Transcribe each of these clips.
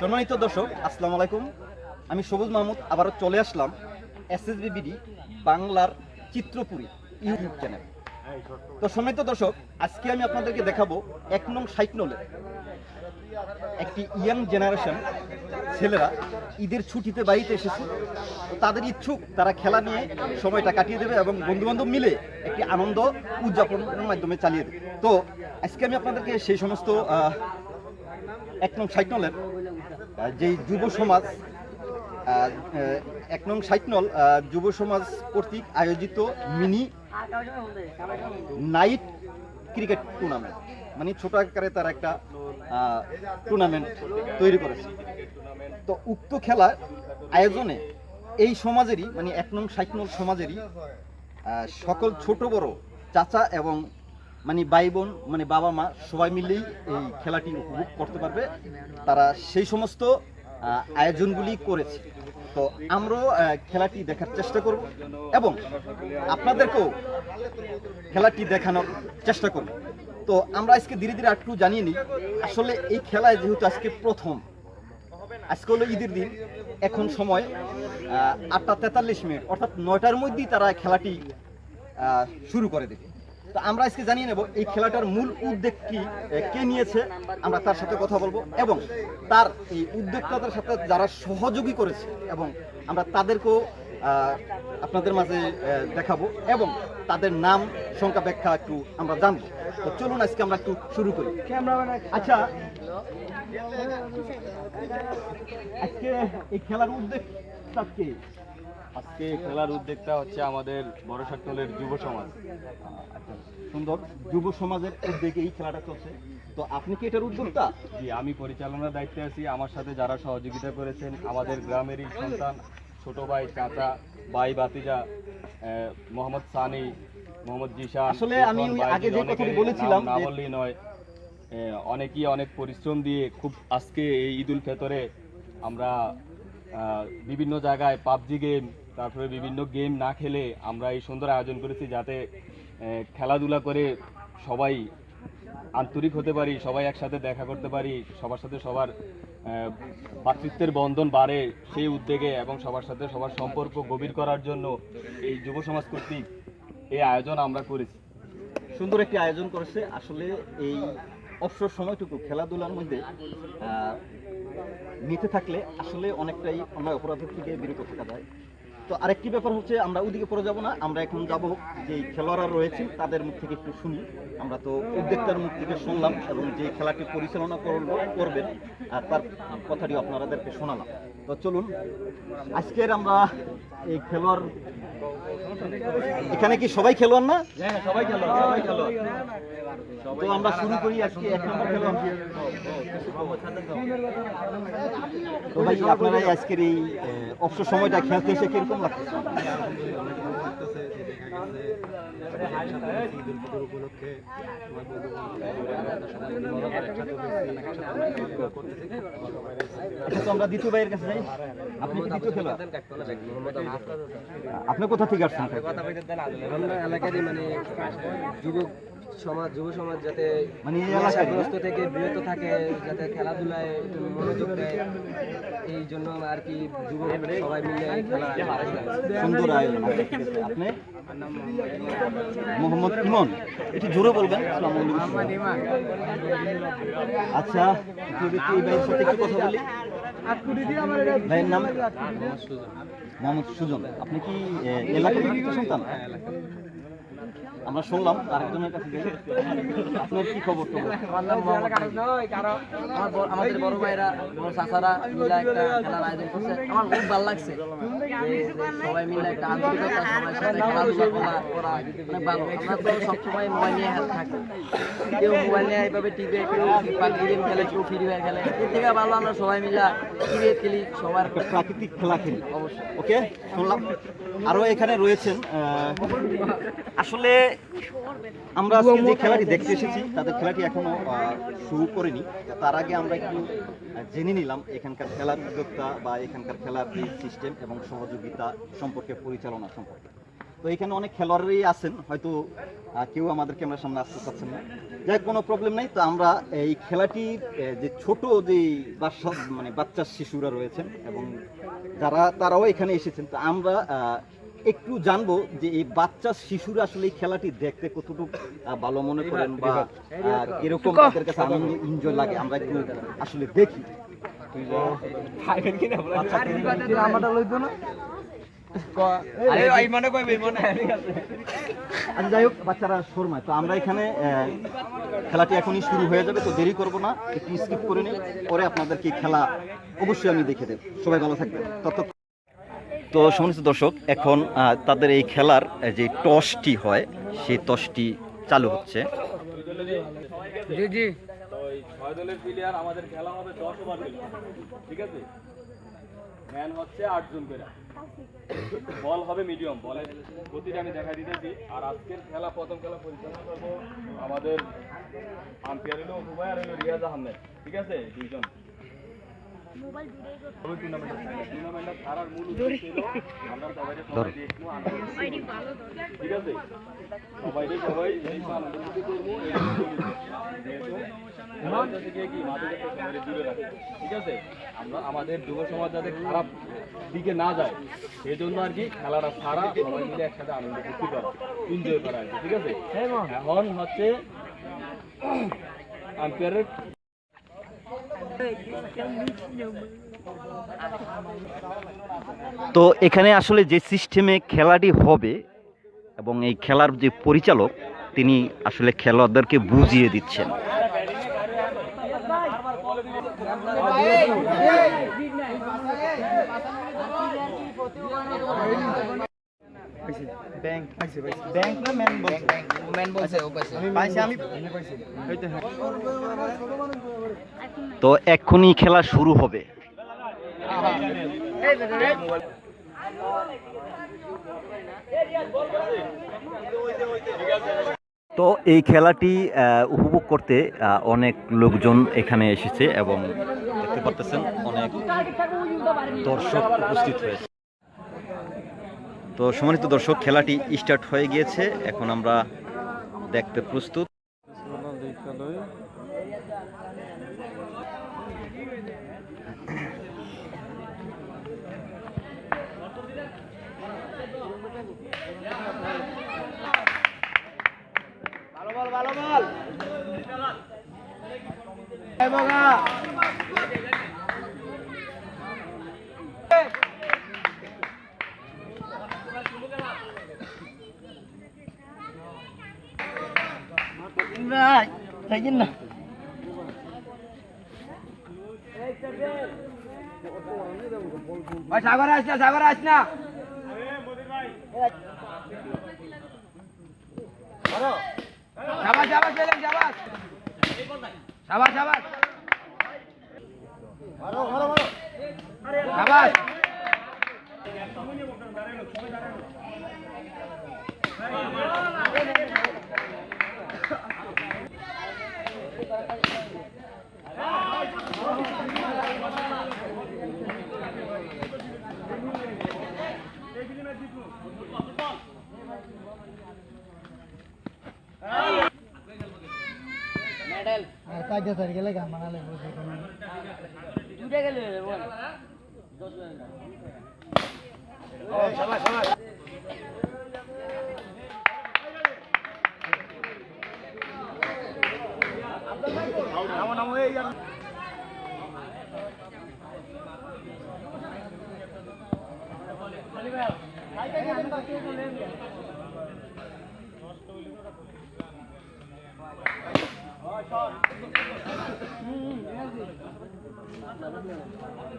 সম্মানিত দর্শক, আসসালামু আলাইকুম। আমি সবুজ মাহমুদ, আবারও চলে আসলাম এসএসবি বিডি বাংলার চিত্রপুরী ইউটিউব চ্যানেল। তো সম্মানিত দর্শক, আজকে আমি আপনাদেরকে দেখাবো এক নং সাইকনলে একটি ইয়াং জেনারেশন ছেলেরা ঈদের ছুটিতে বাড়িতে এসেছে। তাদের ইচ্ছুক, তারা খেলা নিয়ে সময়টা কাটিয়ে দেবে এবং বন্ধুবান্ধব মিলে একটি আনন্দ উদযাপনের মাধ্যমে চালিয়ে দেবে। তো আজকে আমি আপনাদেরকে সেই সমস্ত এক নং সাইকনলের যেই যুব সমাজ এক নং সাইকনল যুব সমাজ কর্তৃক আয়োজিত মিনি নাইট ক্রিকেট টুর্নামেন্ট। মানে ছোট আকারে তারা একটা টুর্নামেন্ট তৈরি করেছে। তো উক্ত খেলার আয়োজনে এই সমাজেরই মানে এক নং সাইকনল সমাজেরই সকল ছোট, বড় চাচা এবং মানে ভাই বোন মানে বাবা মা সবাই মিলেই এই খেলাটি উপভোগ করতে পারবে। তারা সেই সমস্ত আয়োজনগুলি করেছে। তো আমরাও খেলাটি দেখার চেষ্টা করব এবং আপনাদেরকেও খেলাটি দেখানোর চেষ্টা করব। তো আমরা আজকে ধীরে ধীরে একটু জানিয়ে নিই, আসলে এই খেলায় যেহেতু আজকে প্রথম, আজকে হলো ঈদের দিন, এখন সময় আটটা তেতাল্লিশ মিনিট, অর্থাৎ নয়টার মধ্যেই তারা খেলাটি শুরু করে দেবে। তো আমরা আজকে জানিয়ে নেব এই খেলাটার মূল উদ্যোগ কি কে নিয়েছে, আমরা তার সাথে কথা বলব এবং তার এই উদ্যোক্তাদের সাথে যারা সহযোগী করেছে এবং আমরা তাদেরকেও আপনাদের মাঝে দেখাবো এবং তাদের নাম, সংখ্যা, ব্যাখ্যা একটু আমরা জানব। তো চলুন আজকে আমরা একটু শুরু করি। আচ্ছা আজকে এই খেলার উদ্যোগটা কে? আজকে খেলার উদ্যোগটা হচ্ছে আমাদের বড় সাকটলের যুব সমাজ। সুন্দর যুব সমাজের উদ্যোগে এই খেলাটা চলছে। তো আপনি কি এটার উদ্যোক্তা? জি আমি পরিচালনার দায়িত্বে আছি। আমার সাথে যারা সহযোগিতা করেছেন আমাদের গ্রামেরই সন্তান ছোট ভাই চাচা ভাই বাতিজা মোহাম্মদ সানি মোহাম্মদ জিসা আসলে আমি আগে যে কথাটি বলেছিলাম না বললেই নয় অনেকেই অনেক পরিশ্রম দিয়ে খুব আজকে এই ঈদ উল ফেতরে আমরা বিভিন্ন জায়গায় পাবজি গেম তারপরে বিভিন্ন গেম না খেলে আমরা এই সুন্দর আয়োজন করেছি যাতে খেলাধুলা করে সবাই আন্তরিক হতে পারি সবাই একসাথে দেখা করতে পারি সবার সাথে সবার আহ, ভ্রাতৃত্বের বন্ধন বাড়ে সেই উদ্যোগে এবং সবার সাথে সবার সম্পর্ক গভীর করার জন্য এই যুব সমাজ কর্তৃক এই আয়োজন আমরা করেছি। সুন্দর একটি আয়োজন করেছে। আসলে এই অবসর সময়টুকু খেলাধুলার মধ্যে নিতে থাকলে আসলে অনেকটাই অন্যায় অপরাধের থেকে বিরত থাকা যায়। তো আরেকটি ব্যাপার হচ্ছে, আমরা ওদিকে পড়ে যাব না, আমরা এখন যাব যে খেলোয়াড়রা রয়েছেন তাদের মুখ থেকে একটু শুনি। আমরা তো উদ্যোক্তার মুখ থেকে শুনলাম এবং যে খেলাটি পরিচালনা করবেন, আর তার কথাটি আপনাদেরকে শোনালাম। তো চলুন, আজকের আমরা এই খেলোয়াড়, এখানে কি সবাই খেলোয়াড় না? হ্যাঁ সবাই খেলো সবাই খেলো তো আমরা শুরু করি আজকে এক নম্বর খেলোয়াড় ভাই, আপনারা আজকের এই অবসর সময়টা খেলতে এসে কীরকম লাগছে? আপনি আপনি কোথা থেকে আসছেন? এলাকারই মানে যুবক সমাজ যুব সমাজ যাতে মানে নেশাগ্রস্ত থেকে বিরত থাকে যাতে খেলাধুলায় একটু মনোযোগ দেয় এই জন্য আর কি যুবক সবাই মিলে খেলা সুন্দর আয়োজন আচ্ছা, আপনি? মোহাম্মদ ইমন। একটু জোরে বলবেন। আচ্ছা একটু এই ভাইয়ের সাথে একটু কথা বলি। ভাইয়ের নাম? মোহাম্মদ সুজন। আপনি কি এ, এলাকার লিখিত সন্তান? আমরা শুনলাম আরেকজনের কাছে যাই। আপনার কি খবর আমাদের বড় ভাইরা বড় চাচারা মিলে একটা খেলার আয়োজন করছে। আমার খুব ভালো লাগছে। সবাই মিলে একটা আন্তরিকতা সবার সাথে খেলাধুলা করা করা অনেক ভালো। আমরা তো সবসময় মোবাইল নিয়ে হাত থাকি। কেউ মোবাইল নিয়ে এইভাবে টিভি কেউ পাবজি গেম খেলে কেউ ফ্রি ফায়ার খেলে। এর থেকে ভালো আমরা সবাই মিলে ক্রিকেট খেলি সবার প্রাকৃতিক খেলা খেলি। অবশ্যই। ওকে শুনলাম। আরও এখানে রয়েছেন আহ, আসলে আমরা আজকে যে খেলাটি দেখতে এসেছি, তাদের খেলাটি এখনও শুরু করেনি। তার আগে আমরা একটু জেনে নিলাম এখানকার খেলার উদ্যোক্তা বা এখানকার খেলার সিস্টেম এবং সহযোগিতা সম্পর্কে, পরিচালনা সম্পর্কে। তো এখানে অনেক খেলোয়াড়ই আছেন, হয়তো কেউ আমাদের ক্যামেরার সামনে আসতে চাচ্ছেন না। যাই কোনো প্রবলেম নাই। তো আমরা এই খেলাটি যে ছোট যে বাচ্চা মানে বাচ্চা শিশুরা রয়েছেন এবং যারা, তারাও এখানে এসেছেন। তো আমরা একটু জানব যে এই বাচ্চা শিশুরা আসলে এই খেলাটি দেখতে কতটুকু আহ, ভালো মনে করেন বা এরকম কীরকম তাদের কাছে আনন্দ এনজয় লাগে আমরা একটু আসলে দেখি। আচ্ছা যাই হোক বাচ্চারা শর্মায়। তো আমরা এখানে আহ, খেলাটি এখনই শুরু হয়ে যাবে তো দেরি করব না একটু স্কিপ করে নিই পরে আপনাদেরকে খেলা অবশ্যই আমি দেখে দেব। সবাই ভালো থাকবেন। তত তো সমস্ত দর্শক এখন তাদের এই খেলার যে টসটি হয় সেই টসটি চালু হচ্ছে। জি জি। ছয় দলের প্লেয়ার আমাদের খেলা হবে দশ ওভার ঠিক আছে ম্যান হচ্ছে আটজন করে বল হবে মিডিয়াম বলের গতিটা আমি দেখা দিতেছি। আর আজকের খেলা প্রথম খেলা পরিচালনা করব আমাদের আম্পায়ার হলো রিয়াজ আহমেদ। ঠিক আছে? দুইজন। আমাদের যুব সমাজ যাতে খারাপ দিকে না যায় সেই জন্য আর কি খেলাটা সারা সবাই মিলে একসাথে আনন্দ ফুর্তি করা এনজয় করা আর কি ঠিক আছে? এখন হচ্ছে আম্পায়ারের তো এখানে আসলে যে সিস্টেমে খেলাটি হবে এবং এই খেলার যে পরিচালক, তিনি আসলে খেলোয়াড়দেরকে বুঝিয়ে দিচ্ছেন। তো এক্ষুনি খেলা শুরু হবে। তো এই খেলাটি আহ, উপভোগ করতে আহ, অনেক লোকজন এখানে এসেছে এবং দেখতে পারতেছেন অনেক দর্শক উপস্থিত হয়েছে। তো সম্মানিত দর্শক খেলাটি স্টার্ট হয়ে গিয়েছে। এখন আমরা দেখতে প্রস্তুত। না সাগর আস না সাগর আস না। সাবাস সাবাস পেলেন সাবাস। সাবাস সাবাস। কাজে সার গেলে গান বানালে দুটা গেলে নামো নামো এই নষ্ট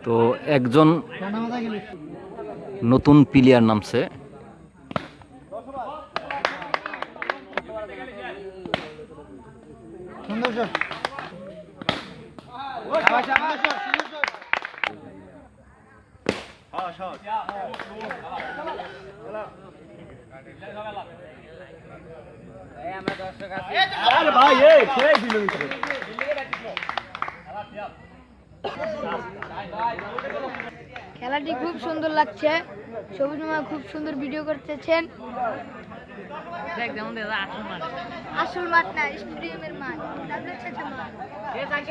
তো একজন নতুন প্লেয়ার নামছে। আমরা দর্শক আছি সাবাস সাবাস খেলাটি খুব সুন্দর লাগছে। সবুজ মামা খুব সুন্দর ভিডিও করতেছেন। আসল মাঠ। না স্টেডিয়ামের মাঠ। মাঠ।